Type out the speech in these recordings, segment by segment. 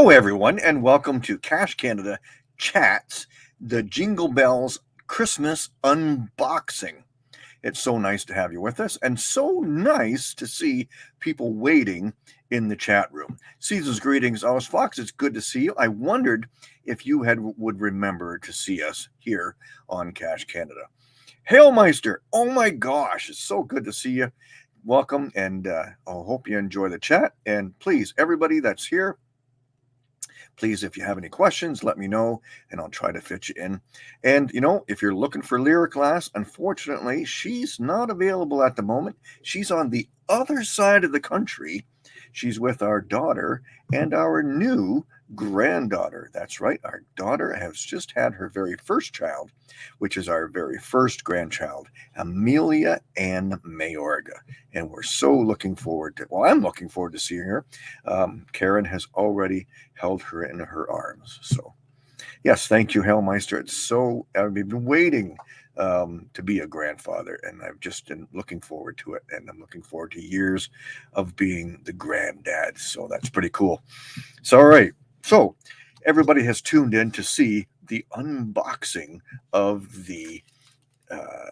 Hello, everyone, and welcome to Cache Canada Chats, the Jingle Bells Christmas unboxing. It's so nice to have you with us, and so nice to see people waiting in the chat room. Caesar's greetings, Alice Fox. It's good to see you. I wondered if you had would remember to see us here on Cache Canada. Hailmeister, oh my gosh, it's so good to see you. Welcome, and uh, I hope you enjoy the chat. And please, everybody that's here, please, if you have any questions, let me know and I'll try to fit you in. And, you know, if you're looking for Lyric Glass, unfortunately, she's not available at the moment. She's on the other side of the country. She's with our daughter and our new granddaughter. That's right. Our daughter has just had her very first child, which is our very first grandchild, Amelia Ann Mayorga. And we're so looking forward to, well, I'm looking forward to seeing her. Um, Karen has already held her in her arms. So, yes, thank you, Hellmeister. It's so, I've been waiting um, to be a grandfather, and I've just been looking forward to it. And I'm looking forward to years of being the granddad. So that's pretty cool. So, all right. So everybody has tuned in to see the unboxing of the uh,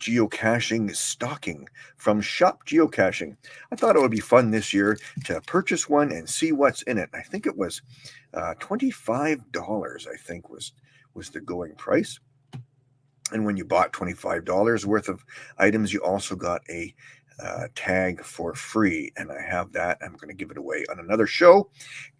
geocaching stocking from Shop Geocaching. I thought it would be fun this year to purchase one and see what's in it. I think it was uh, $25, I think was was the going price. And when you bought $25 worth of items, you also got a uh, tag for free. And I have that. I'm going to give it away on another show.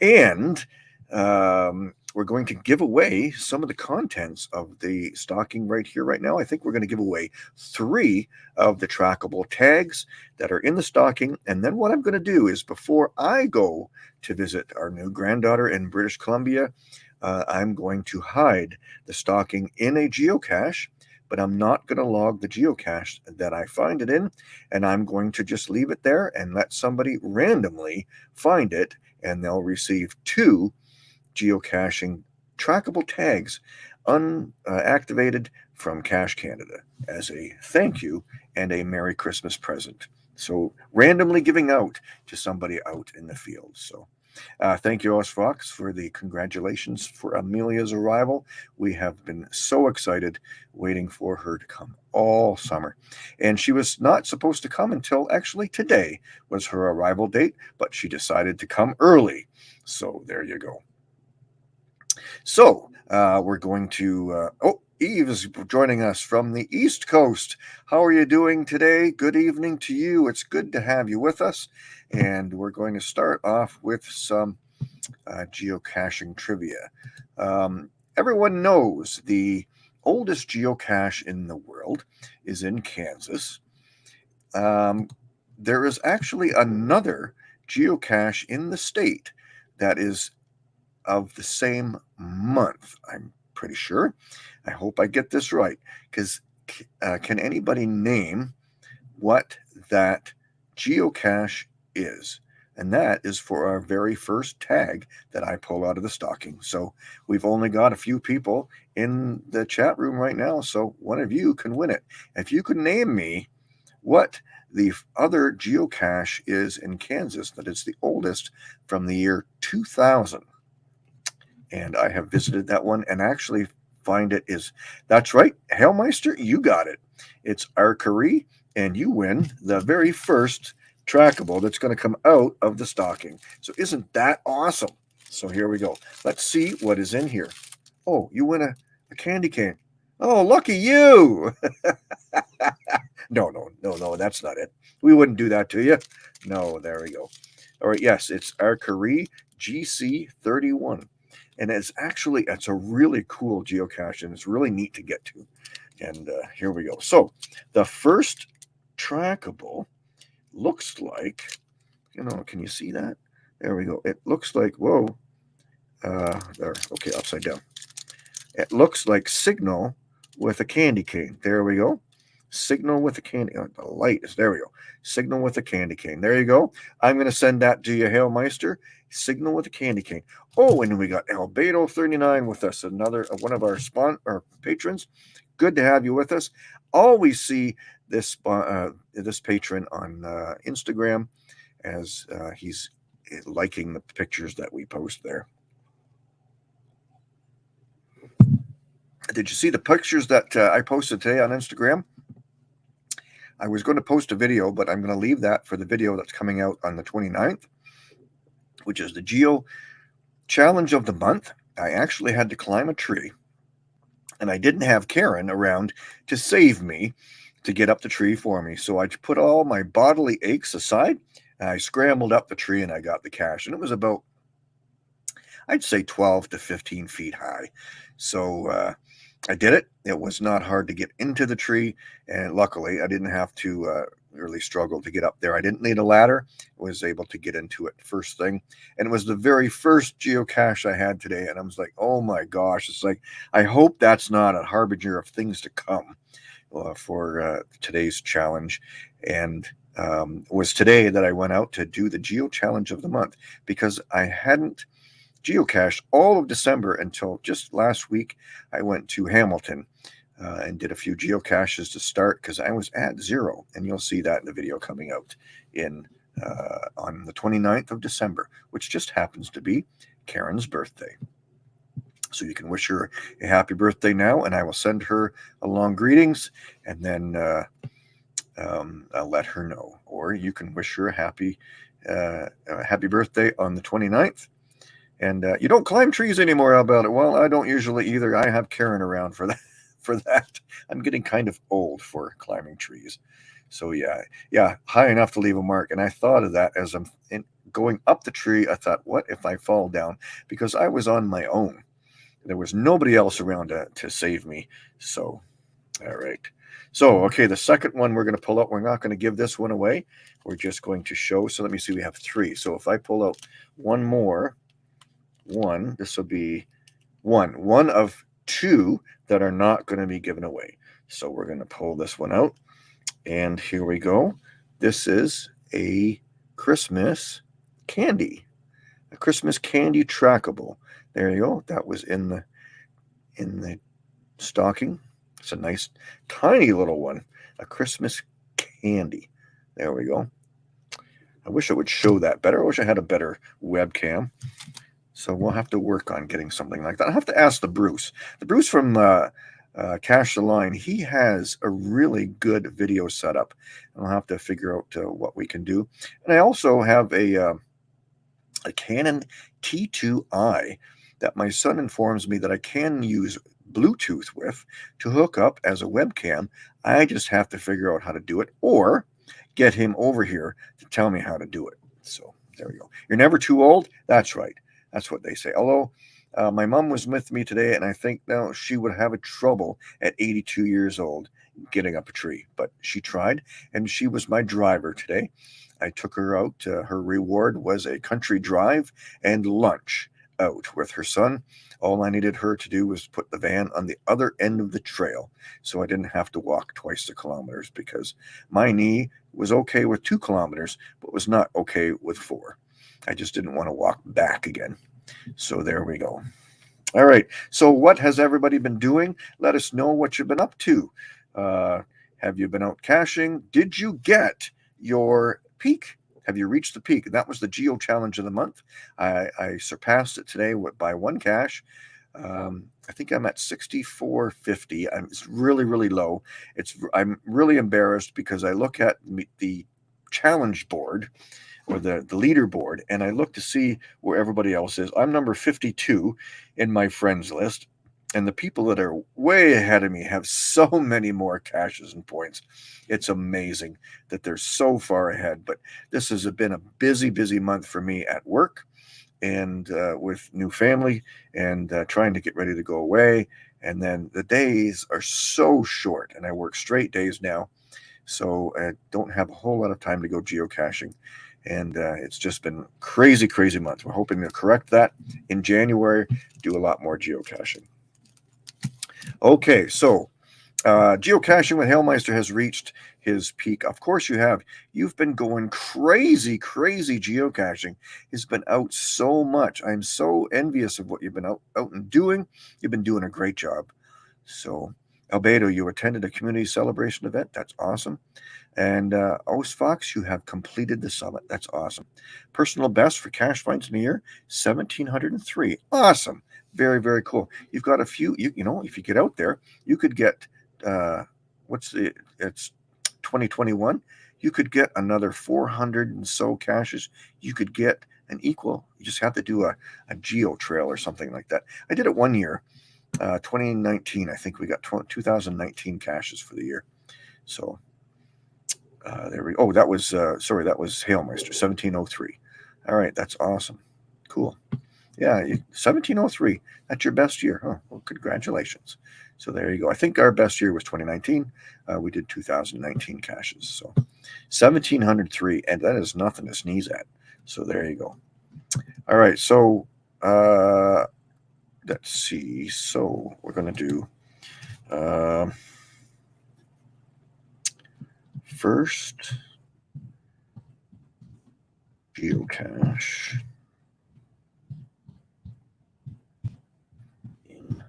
And um, we're going to give away some of the contents of the stocking right here, right now. I think we're going to give away three of the trackable tags that are in the stocking. And then what I'm going to do is before I go to visit our new granddaughter in British Columbia, uh, I'm going to hide the stocking in a geocache but I'm not going to log the geocache that I find it in. And I'm going to just leave it there and let somebody randomly find it. And they'll receive two geocaching trackable tags unactivated uh, from Cache Canada as a thank you and a Merry Christmas present. So randomly giving out to somebody out in the field. So uh, thank you, Os Fox, for the congratulations for Amelia's arrival. We have been so excited waiting for her to come all summer. And she was not supposed to come until actually today was her arrival date, but she decided to come early. So there you go. So uh, we're going to, uh, oh, Eve is joining us from the East Coast. How are you doing today? Good evening to you. It's good to have you with us. And we're going to start off with some uh, geocaching trivia. Um, everyone knows the oldest geocache in the world is in Kansas. Um, there is actually another geocache in the state that is of the same month. I'm pretty sure. I hope I get this right because uh, can anybody name what that geocache is? And that is for our very first tag that I pull out of the stocking. So we've only got a few people in the chat room right now. So one of you can win it. If you could name me what the other geocache is in Kansas that it's the oldest from the year 2000 and I have visited that one and actually find it is that's right, Hailmeister, you got it. It's Archery, and you win the very first trackable that's going to come out of the stocking. So isn't that awesome? So here we go. Let's see what is in here. Oh, you win a, a candy cane. Oh, lucky you. no, no, no, no, that's not it. We wouldn't do that to you. No, there we go. All right, yes, it's Archery GC31 and it's actually it's a really cool geocache and it's really neat to get to. And uh, here we go. So the first trackable looks like you know can you see that? There we go. It looks like whoa uh there okay upside down. It looks like signal with a candy cane. There we go. Signal with a candy oh, the light is there we go. Signal with a candy cane. There you go. I'm going to send that to you hailmeister signal with a candy cane oh and we got albedo 39 with us another uh, one of our our patrons good to have you with us always see this uh, this patron on uh, instagram as uh, he's liking the pictures that we post there. Did you see the pictures that uh, I posted today on Instagram? I was going to post a video, but I'm going to leave that for the video that's coming out on the 29th, which is the Geo Challenge of the Month. I actually had to climb a tree, and I didn't have Karen around to save me to get up the tree for me. So I put all my bodily aches aside, and I scrambled up the tree, and I got the cache. And it was about, I'd say 12 to 15 feet high. So, uh, I did it. It was not hard to get into the tree, and luckily, I didn't have to uh, really struggle to get up there. I didn't need a ladder. I was able to get into it first thing, and it was the very first geocache I had today. And I was like, "Oh my gosh!" It's like I hope that's not a harbinger of things to come uh, for uh, today's challenge. And um, was today that I went out to do the geo challenge of the month because I hadn't geocached all of December until just last week. I went to Hamilton uh, and did a few geocaches to start because I was at zero, and you'll see that in the video coming out in uh, on the 29th of December, which just happens to be Karen's birthday. So you can wish her a happy birthday now, and I will send her along greetings, and then uh, um, I'll let her know. Or you can wish her a happy, uh, a happy birthday on the 29th, and uh, you don't climb trees anymore about it. Well, I don't usually either. I have Karen around for that. For that, I'm getting kind of old for climbing trees. So yeah, yeah, high enough to leave a mark. And I thought of that as I'm in, going up the tree. I thought, what if I fall down? Because I was on my own. There was nobody else around to, to save me. So, all right. So, okay, the second one we're going to pull out, we're not going to give this one away. We're just going to show. So let me see, we have three. So if I pull out one more, one. This will be one. One of two that are not going to be given away. So we're going to pull this one out. And here we go. This is a Christmas candy. A Christmas candy trackable. There you go. That was in the in the stocking. It's a nice tiny little one. A Christmas candy. There we go. I wish it would show that better. I wish I had a better webcam. So we'll have to work on getting something like that. I'll have to ask the Bruce. The Bruce from uh, uh, Cache the Line, he has a really good video setup. I'll have to figure out uh, what we can do. And I also have a, uh, a Canon T2i that my son informs me that I can use Bluetooth with to hook up as a webcam. I just have to figure out how to do it or get him over here to tell me how to do it. So there we go. You're never too old. That's right. That's what they say. Although uh, my mom was with me today, and I think now she would have a trouble at 82 years old getting up a tree, but she tried, and she was my driver today. I took her out. Uh, her reward was a country drive and lunch out with her son. All I needed her to do was put the van on the other end of the trail so I didn't have to walk twice the kilometers because my knee was okay with two kilometers, but was not okay with four. I just didn't want to walk back again. So there we go. All right. So what has everybody been doing? Let us know what you've been up to. Uh, have you been out caching? Did you get your peak? Have you reached the peak? That was the Geo Challenge of the month. I, I surpassed it today by one cache. Um, I think I'm at 6450. I'm, it's really, really low. It's I'm really embarrassed because I look at the challenge board or the, the leaderboard and I look to see where everybody else is. I'm number 52 in my friends list. And the people that are way ahead of me have so many more caches and points. It's amazing that they're so far ahead. But this has been a busy, busy month for me at work and uh, with new family and uh, trying to get ready to go away. And then the days are so short, and I work straight days now. So I don't have a whole lot of time to go geocaching and uh, it's just been crazy, crazy month. We're hoping to correct that in January, do a lot more geocaching. Okay, so uh, geocaching with Hailmeister has reached his peak. Of course, you have. You've been going crazy, crazy geocaching. He's been out so much. I'm so envious of what you've been out, out and doing. You've been doing a great job. So Albedo, you attended a community celebration event. That's awesome. And uh, Oast Fox, you have completed the summit. That's awesome. Personal best for cache finds in a year, 1,703. Awesome. Very, very cool. You've got a few, you, you know, if you get out there, you could get, uh, what's the, it's 2021. You could get another 400 and so caches. You could get an equal. You just have to do a, a geo trail or something like that. I did it one year, uh, 2019. I think we got 2019 caches for the year. So uh, there we Oh, that was, uh, sorry, that was Hailmeister, 1703. All right, that's awesome. Cool. Yeah, 1703. That's your best year. Oh, well, congratulations. So there you go. I think our best year was 2019. Uh, we did 2019 caches. So 1703, and that is nothing to sneeze at. So there you go. All right. So uh, let's see. So we're to do. First. Geocache. In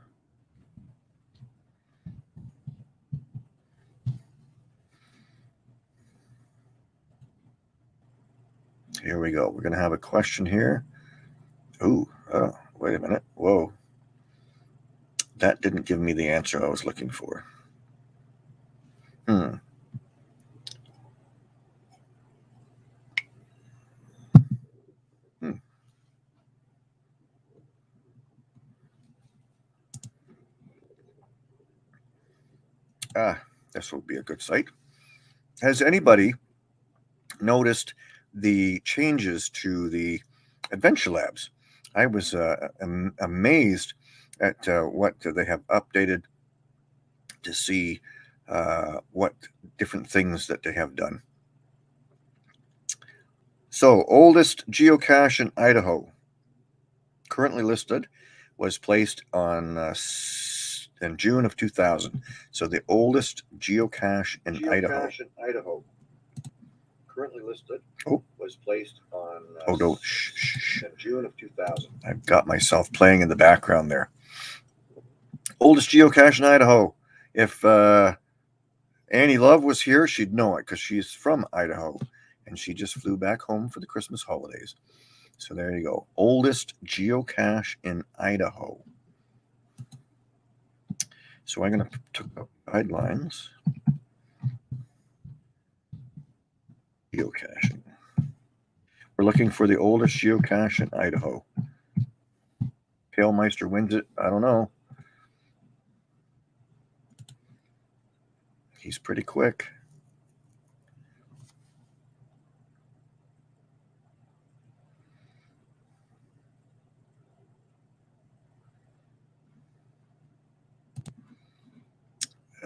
here we go. We're going to have a question here. Ooh, oh wait a minute. Whoa. That didn't give me the answer I was looking for. Hmm Ah, this will be a good site. Has anybody noticed the changes to the Adventure Labs? I was uh, am amazed at uh, what they have updated to see uh, what different things that they have done. So, oldest geocache in Idaho, currently listed, was placed on uh, in June of 2000. So the oldest geocache in geocache Idaho. in Idaho. Currently listed. Oh. Was placed on. Uh, oh, no. Shh, shh, In June of 2000. I've got myself playing in the background there. Oldest geocache in Idaho. If uh, Annie Love was here, she'd know it because she's from Idaho and she just flew back home for the Christmas holidays. So there you go. Oldest geocache in Idaho. So I'm going to put up guidelines. Geocaching. We're looking for the oldest geocache in Idaho. Hailmeister wins it. I don't know. He's pretty quick.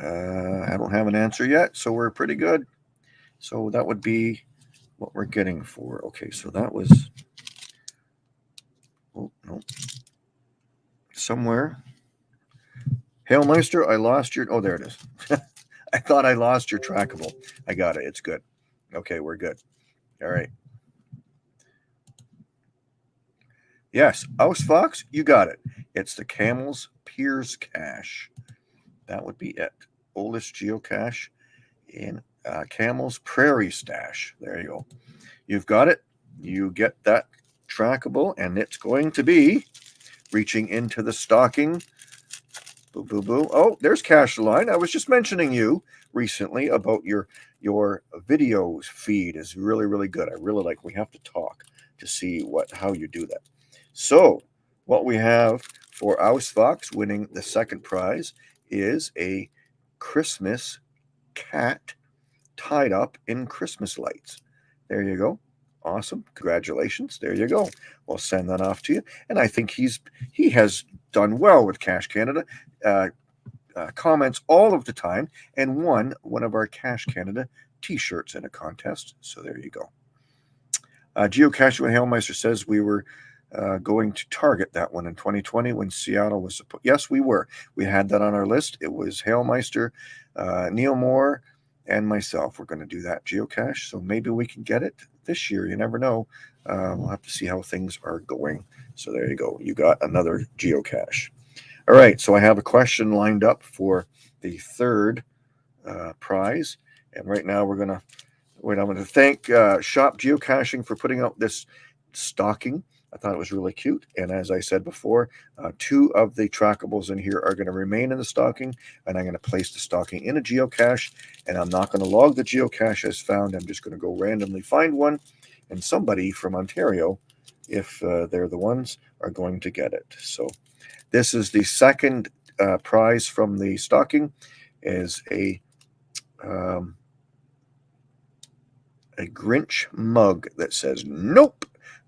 Uh, I don't have an answer yet, so we're pretty good. So that would be what we're getting for. Okay, so that was. Oh, no. Somewhere. Hailmeister, I lost your. Oh, there it is. I thought I lost your trackable. I got it. It's good. Okay, we're good. All right. Yes, Ouse Fox, you got it. It's the Camel's Piers Cache. That would be it. Oldest geocache in uh, Camel's Prairie Stash. There you go. You've got it. You get that trackable, and it's going to be reaching into the stocking. Boo, boo, boo. Oh, there's Cache Line. I was just mentioning you recently about your your videos feed is really really good. I really like. We have to talk to see what how you do that. So what we have for Ouse Fox winning the second prize is a Christmas cat tied up in Christmas lights. There you go. Awesome. Congratulations. There you go. We'll send that off to you. And I think he's he has done well with Cache Canada. Uh, uh, comments all of the time and won one of our Cache Canada t-shirts in a contest. So there you go. Uh, Geocache Hailmeister says we were uh, going to target that one in 2020 when Seattle was supposed. Yes, we were. We had that on our list. It was Hailmeister, uh, Neil Moore, and myself. We're going to do that geocache. So maybe we can get it this year. You never know. Uh, we'll have to see how things are going. So there you go. You got another geocache. All right, so I have a question lined up for the third uh, prize, and right now we're gonna wait. I'm going to thank uh, Shop Geocaching for putting out this stocking. I thought it was really cute, and as I said before, uh, two of the trackables in here are going to remain in the stocking, and I'm going to place the stocking in a geocache, and I'm not going to log the geocache as found. I'm just going to go randomly find one, and somebody from Ontario, if uh, they're the ones, are going to get it. So this is the second uh, prize from the stocking is a um, a Grinch mug that says nope.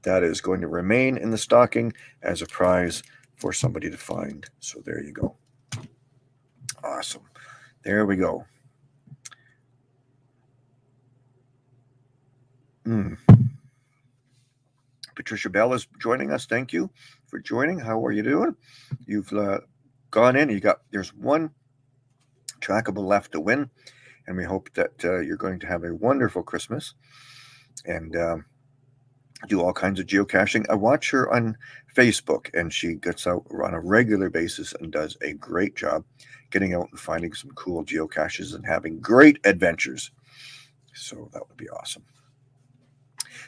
That is going to remain in the stocking as a prize for somebody to find. So there you go. Awesome. There we go. Mm. Patricia Bell is joining us. Thank you for joining. How are you doing? You've uh, gone in. You got there's one trackable left to win, and we hope that uh, you're going to have a wonderful Christmas and um, do all kinds of geocaching. I watch her on Facebook, and she gets out on a regular basis and does a great job getting out and finding some cool geocaches and having great adventures. So that would be awesome.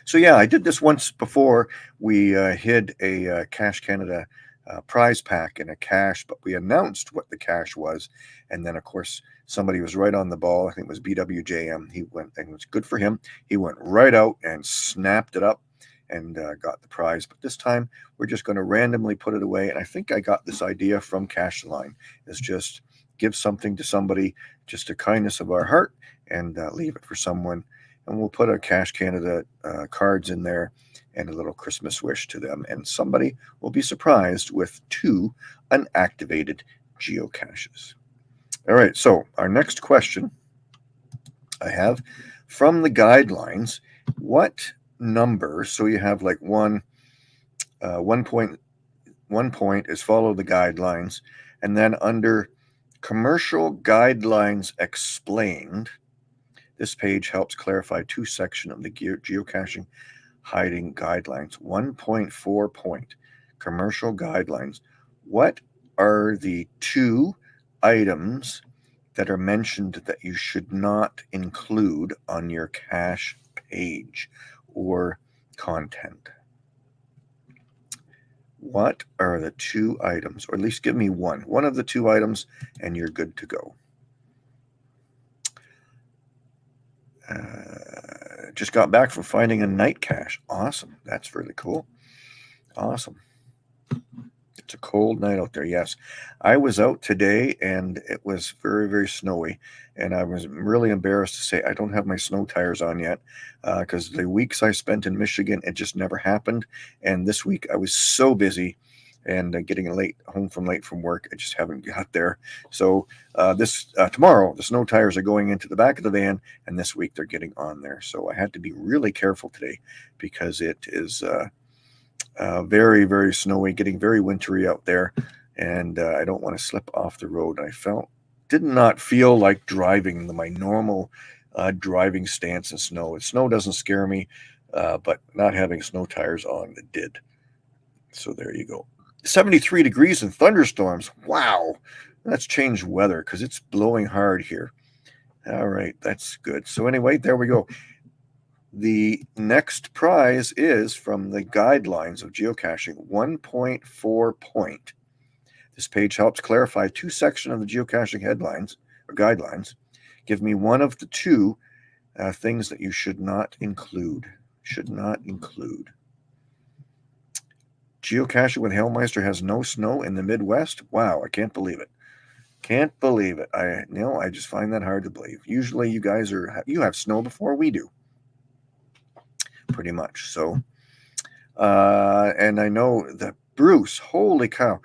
So yeah, I did this once before. We uh, hid a uh, Cache Canada uh, prize pack in a cache, but we announced what the cache was, and then of course somebody was right on the ball. I think it was BWJM. He went, and it was good for him. He went right out and snapped it up and uh, got the prize. But this time we're just going to randomly put it away. And I think I got this idea from Cache Line is just give something to somebody, just a kindness of our heart, and uh, leave it for someone and we'll put our Cache Canada uh, cards in there and a little Christmas wish to them. And somebody will be surprised with two unactivated geocaches. All right, so our next question I have from the guidelines, what number, so you have like one, uh, one point, one point is follow the guidelines, and then under commercial guidelines explained, this page helps clarify two sections of the geocaching hiding guidelines. 1.4 point commercial guidelines. What are the two items that are mentioned that you should not include on your cache page or content? What are the two items, or at least give me one, one of the two items, and you're good to go. Uh, just got back from finding a night cache. Awesome. That's really cool. Awesome. It's a cold night out there. Yes. I was out today and it was very, very snowy. And I was really embarrassed to say I don't have my snow tires on yet because uh, the weeks I spent in Michigan, it just never happened. And this week I was so busy and uh, getting late home from late from work. I just haven't got there. So uh, this uh, tomorrow, the snow tires are going into the back of the van, and this week they're getting on there. So I had to be really careful today because it is uh, uh, very very snowy, getting very wintry out there, and uh, I don't want to slip off the road. I felt did not feel like driving the, my normal driving stance in snow. Snow doesn't scare me, but not having snow tires on did. So there you go. 73 degrees and thunderstorms. Wow. That's changed weather because it's blowing hard here. All right, that's good. So, anyway, there we go. The next prize is from the guidelines of geocaching 1.4 point. This page helps clarify two sections of the geocaching headlines or guidelines. Give me one of the two uh, things that you should not include. Should not include. Geocaching with Hailmeister has no snow in the Midwest. Wow, I can't believe it. Can't believe it. I you know I just find that hard to believe. Usually, you guys are you have snow before we do, pretty much. So, uh, and I know that Bruce, holy cow,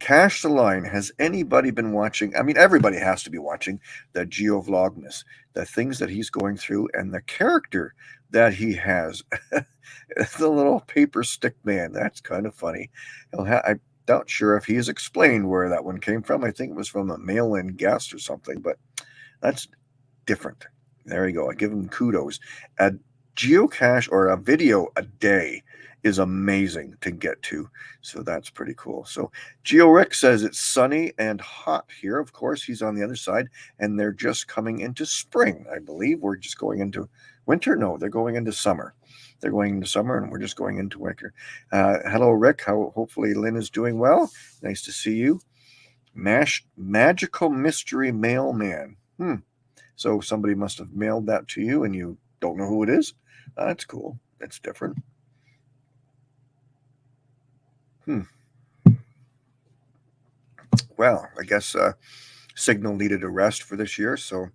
Cache the Line. Has anybody been watching? I mean, everybody has to be watching the Geo Vlogmas, the things that he's going through, and the character that he has. the little paper stick man. That's kind of funny. He'll ha- I'm not sure if he's explained where that one came from. I think it was from a mail-in guest or something, but that's different. There you go. I give him kudos. A geocache or a video a day is amazing to get to. So that's pretty cool. So Geo Rick says it's sunny and hot here. Of course, he's on the other side, and they're just coming into spring. I believe we're just going into winter. No, they're going into summer. They're going into summer, and we're just going into winter. Uh, hello, Rick. How hopefully Lynn is doing well. Nice to see you. Mash magical mystery mailman. Hmm. So somebody must have mailed that to you, and you don't know who it is. Uh, that's cool. That's different. Hmm. Well, I guess uh, Signal needed a rest for this year, so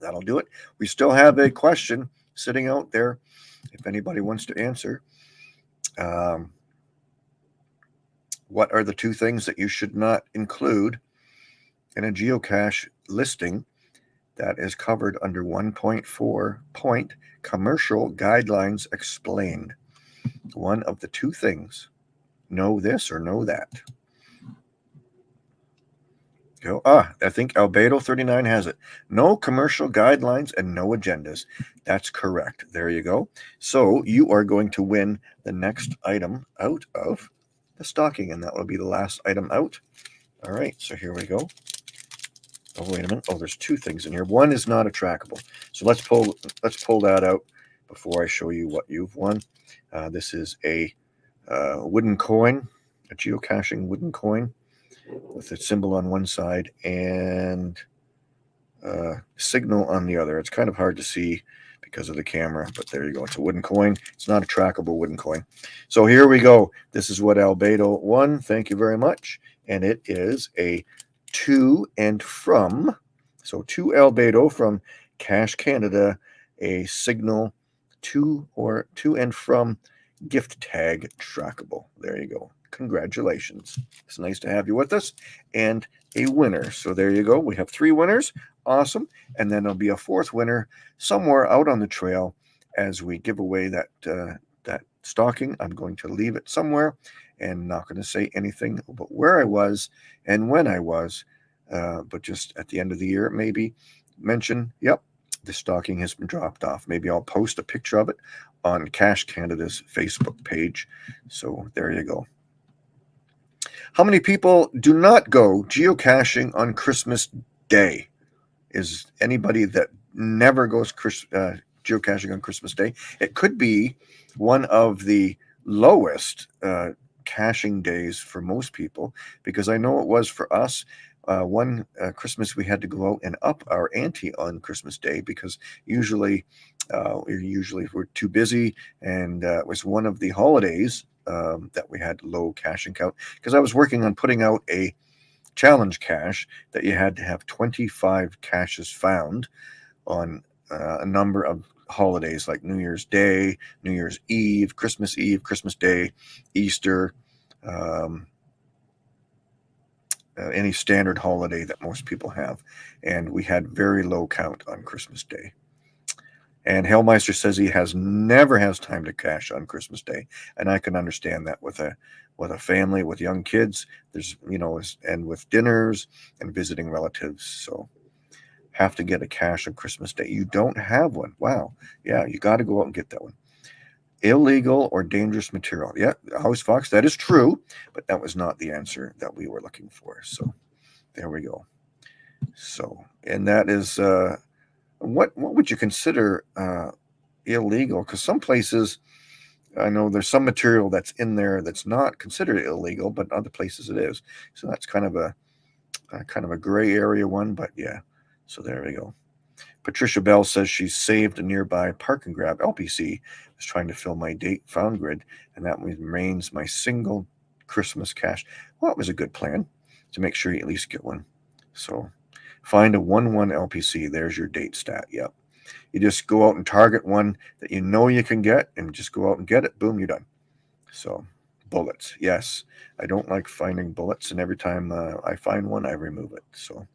that'll do it. We still have a question sitting out there if anybody wants to answer. Um, what are the two things that you should not include in a geocache listing that is covered under 1.4 point commercial guidelines explained? One of the two things know this or know that. Go. Ah, I think Albedo 39 has it. No commercial guidelines and no agendas. That's correct. There you go. So you are going to win the next item out of the stocking, and that will be the last item out. All right, so here we go. Oh, wait a minute. Oh, there's two things in here. One is not a trackable. So let's pull let's pull that out before I show you what you've won. Uh, this is a uh, wooden coin, a geocaching wooden coin with a symbol on one side and uh, signal on the other. It's kind of hard to see because of the camera, but there you go. It's a wooden coin. It's not a trackable wooden coin. So here we go. This is what Albedo won. Thank you very much. And it is a to and from. So to Albedo from Cache Canada, a signal to or to and from gift tag trackable. There you go. Congratulations. It's nice to have you with us and a winner. So there you go. We have three winners. Awesome. And then there'll be a fourth winner somewhere out on the trail as we give away that uh, that stocking. I'm going to leave it somewhere and not going to say anything about where I was and when I was, uh, but just at the end of the year, maybe mention, yep, the stocking has been dropped off. Maybe I'll post a picture of it on Cache Canada's Facebook page. So there you go. How many people do not go geocaching on Christmas Day? Is anybody that never goes uh, geocaching on Christmas Day? It could be one of the lowest uh, caching days for most people because I know it was for us. Uh, one uh, Christmas we had to go out and up our ante on Christmas Day because usually uh, we're too busy and uh, it was one of the holidays um, that we had low caching count because I was working on putting out a challenge cache that you had to have 25 caches found on uh, a number of holidays like New Year's Day, New Year's Eve, Christmas Eve, Christmas Day, Easter, um, uh, any standard holiday that most people have. And we had very low count on Christmas Day. And Hellmeister says he has never has time to cache on Christmas Day, and I can understand that with a with a family with young kids. There's you know, and with dinners and visiting relatives. So have to get a cache on Christmas Day. You don't have one. Wow. Yeah, you got to go out and get that one. Illegal or dangerous material. Yeah, House Fox, that is true, but that was not the answer that we were looking for. So there we go. So, and that is uh what what would you consider uh, illegal? Because some places, I know there's some material that's in there that's not considered illegal, but other places it is. So that's kind of a, a kind of a gray area one. But yeah, so there we go. Patricia Bell says she's saved a nearby park and grab LPC. Was trying to fill my date found grid, and that remains my single Christmas cache. Well, it was a good plan to make sure you at least get one. So Find a 1 1 LPC. There's your date stat. Yep. You just go out and target one that you know you can get and just go out and get it. Boom, you're done. So, bullets. Yes. I don't like finding bullets. And every time uh, I find one, I remove it. So,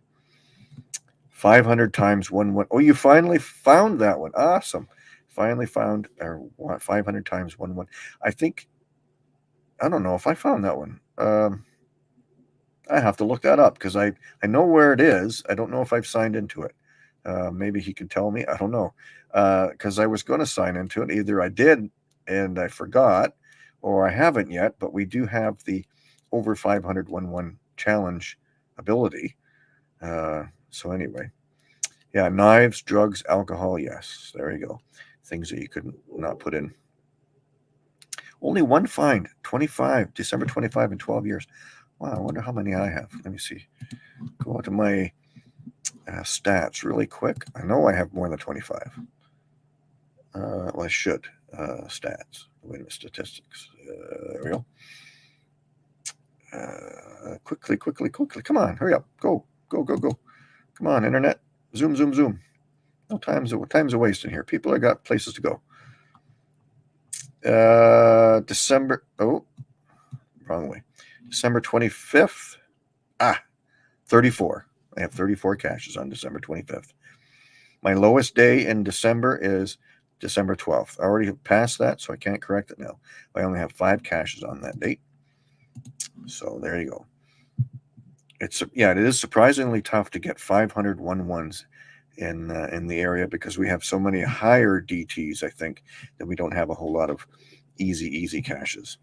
500 times 1 1. Oh, you finally found that one. Awesome. Finally found, or 500 times 1 1. I think, I don't know if I found that one. Um, I have to look that up because I, I know where it is. I don't know if I've signed into it. Uh, maybe he could tell me. I don't know. Because uh, I was going to sign into it. Either I did and I forgot, or I haven't yet, but we do have the over 500 1 1 challenge ability. Uh, so, anyway, yeah, knives, drugs, alcohol. Yes, there you go. Things that you could not put in. Only one find, 25, December 25 in 12 years. Wow, I wonder how many I have. Let me see. Go to my uh, stats really quick. I know I have more than 25. Uh, well, I should. Uh, stats. Wait a minute, statistics. Uh, there we go. Uh, quickly, quickly, quickly. Come on, hurry up. Go, go, go, go. Come on, internet. Zoom, zoom, zoom. No time's a time's a waste in here. People have got places to go. Uh, December. Oh, wrong way. December 25th. Ah, 34. I have 34 caches on December 25th. My lowest day in December is December 12th. I already passed that, so I can't correct it now. I only have five caches on that date. So there you go. It's yeah, it is surprisingly tough to get 500 one ones in uh, in the area because we have so many higher DTs. I think that we don't have a whole lot of easy easy caches.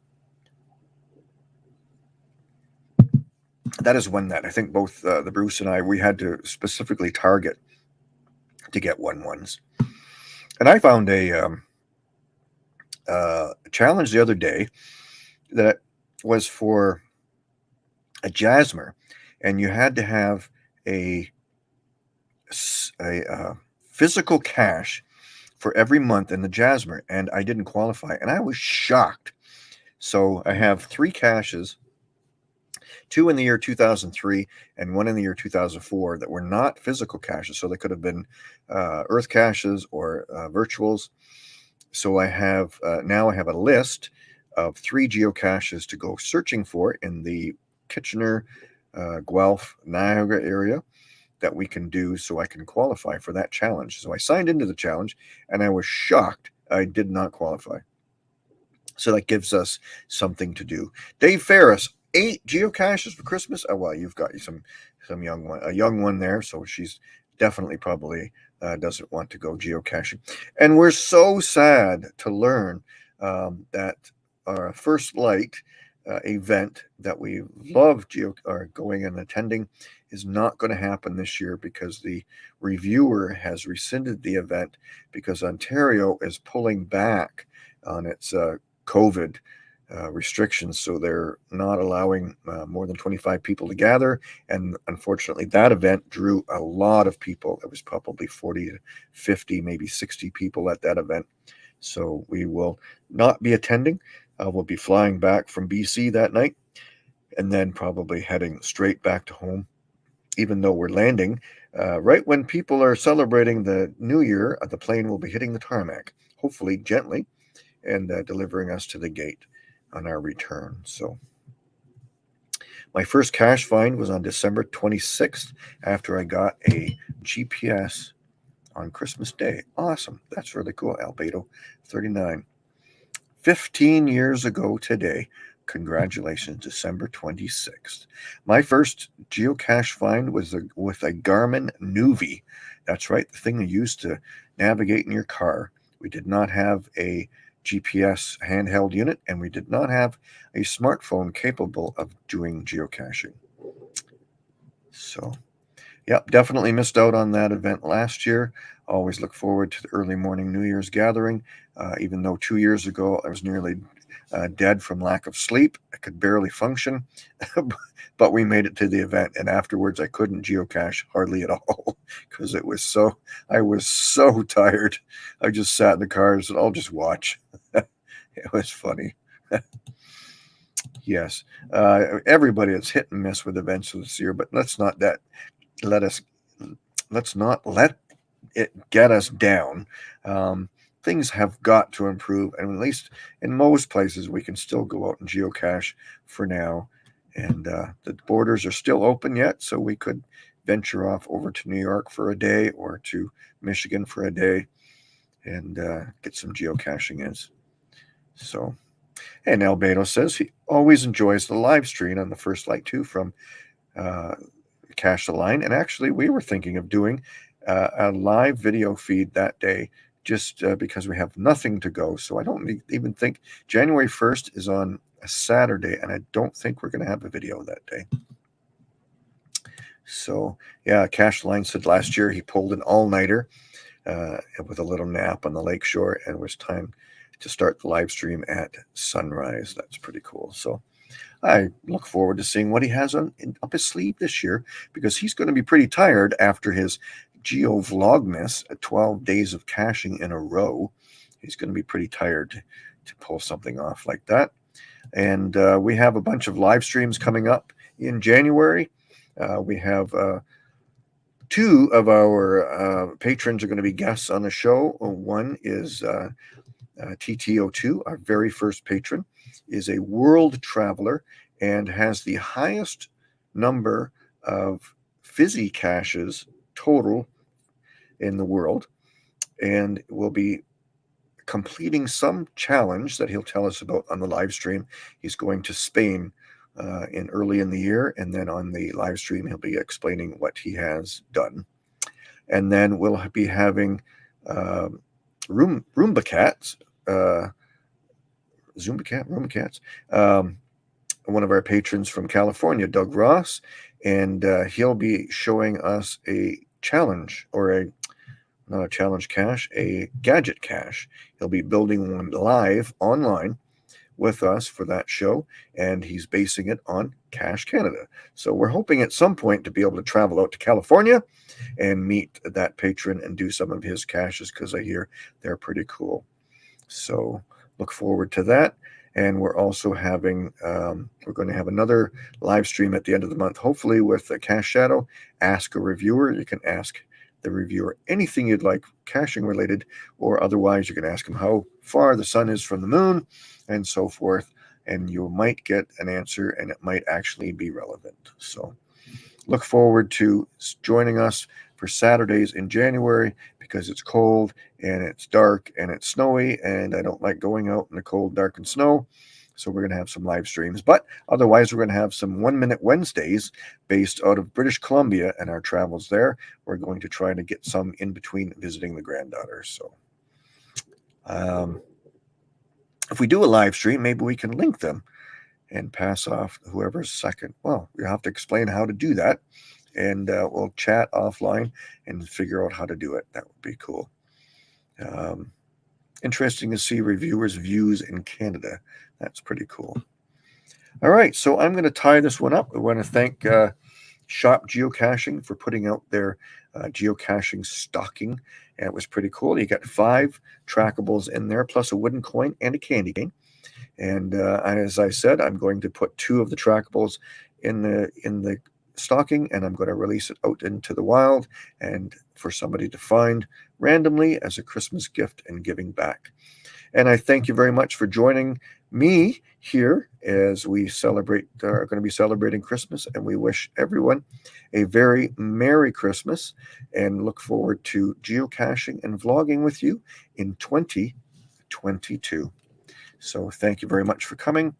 That is one that I think both uh, the Bruce and I we had to specifically target to get one ones. And I found a um, uh, challenge the other day that was for a Jasmer, and you had to have a a uh, physical cache for every month in the Jasmer, and I didn't qualify, and I was shocked. So I have three caches, two in the year 2003 and one in the year 2004 that were not physical caches. So they could have been uh, Earth caches or uh, virtuals. So I have uh, now I have a list of three geocaches to go searching for in the Kitchener, uh, Guelph, Niagara area that we can do so I can qualify for that challenge. So I signed into the challenge and I was shocked I did not qualify. So that gives us something to do. Dave Ferris, eight geocaches for Christmas. Oh well, you've got some some young one, a young one there, so she's definitely probably uh, doesn't want to go geocaching. And we're so sad to learn um, that our first light uh, event that we love geo or going and attending is not going to happen this year because the reviewer has rescinded the event because Ontario is pulling back on its uh, COVID uh, restrictions. So they're not allowing uh, more than 25 people to gather. And unfortunately, that event drew a lot of people. It was probably 40 to 50, maybe 60 people at that event. So we will not be attending. Uh, we'll be flying back from BC that night and then probably heading straight back to home even though we're landing, uh, right when people are celebrating the new year, uh, the plane will be hitting the tarmac, hopefully gently, and uh, delivering us to the gate on our return. So, my first cache find was on December 26th after I got a GPS on Christmas Day. Awesome. That's really cool. Albedo 39. 15 years ago today, Congratulations, December 26th. My first geocache find was a, with a Garmin Nuvi. That's right, the thing you used to navigate in your car. We did not have a GPS handheld unit, and we did not have a smartphone capable of doing geocaching. So, yep, definitely missed out on that event last year. Always look forward to the early morning New Year's gathering, uh, even though two years ago I was nearly uh, dead from lack of sleep. I could barely function, but we made it to the event. And afterwards, I couldn't geocache hardly at all because it was so, I was so tired. I just sat in the car and said, I'll just watch. it was funny. yes. Uh, everybody is hit and miss with events this year, but let's not that let us, let's not let it get us down. Um, things have got to improve. And at least in most places, we can still go out and geocache for now. And uh, the borders are still open yet, so we could venture off over to New York for a day or to Michigan for a day and uh, get some geocaching in. So, and Albedo says he always enjoys the live stream on the First Light 2 from uh, Cache the Line. And actually, we were thinking of doing uh, a live video feed that day just uh, because we have nothing to go. So I don't even think January 1st is on a Saturday, and I don't think we're going to have a video that day. So yeah, Cache Line said last year he pulled an all-nighter uh, with a little nap on the lakeshore, and it was time to start the live stream at sunrise. That's pretty cool. So I look forward to seeing what he has on up his sleeve this year because he's going to be pretty tired after his Geo Vlogmas, 12 days of caching in a row. He's going to be pretty tired to, pull something off like that. And uh, we have a bunch of live streams coming up in January. Uh, we have uh, two of our uh, patrons are going to be guests on the show. One is uh, uh, TTO2, our very first patron, is a world traveler and has the highest number of fizzy caches total in the world and will be completing some challenge that he'll tell us about on the live stream. He's going to Spain uh, in early in the year, and then on the live stream he'll be explaining what he has done. And then we'll be having uh, Room Roomba cats, uh, Zumba cat, Roomba cats. Um, one of our patrons from California, Doug Ross, and uh, he'll be showing us a challenge or a not a challenge cache, a gadget cache. He'll be building one live online with us for that show, and he's basing it on Cache Canada. So we're hoping at some point to be able to travel out to California and meet that patron and do some of his caches because I hear they're pretty cool. So look forward to that. And we're also having, um, we're going to have another live stream at the end of the month, hopefully with a Cache Shadow. Ask a reviewer. You can ask the reviewer anything you'd like caching related, or otherwise you can ask them how far the sun is from the moon and so forth. And you might get an answer and it might actually be relevant. So look forward to joining us for Saturdays in January because it's cold and it's dark and it's snowy and I don't like going out in the cold, dark, and snow. So we're going to have some live streams. But otherwise, we're going to have some one minute Wednesdays based out of British Columbia and our travels there. We're going to try to get some in between visiting the granddaughter. So um, if we do a live stream, maybe we can link them and pass off whoever's second. Well, we have to explain how to do that. And uh, we'll chat offline and figure out how to do it. That would be cool. Um, interesting to see reviewers' views in Canada. That's pretty cool. All right, so I'm going to tie this one up. I want to thank uh, Shop Geocaching for putting out their uh, geocaching stocking. And it was pretty cool. You got five trackables in there, plus a wooden coin and a candy cane. And uh, as I said, I'm going to put two of the trackables in the in the stocking, and I'm going to release it out into the wild and for somebody to find randomly as a Christmas gift and giving back. And I thank you very much for joining me here as we celebrate, are going to be celebrating Christmas. And we wish everyone a very Merry Christmas and look forward to geocaching and vlogging with you in 2022. So thank you very much for coming,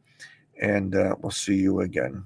and uh, we'll see you again.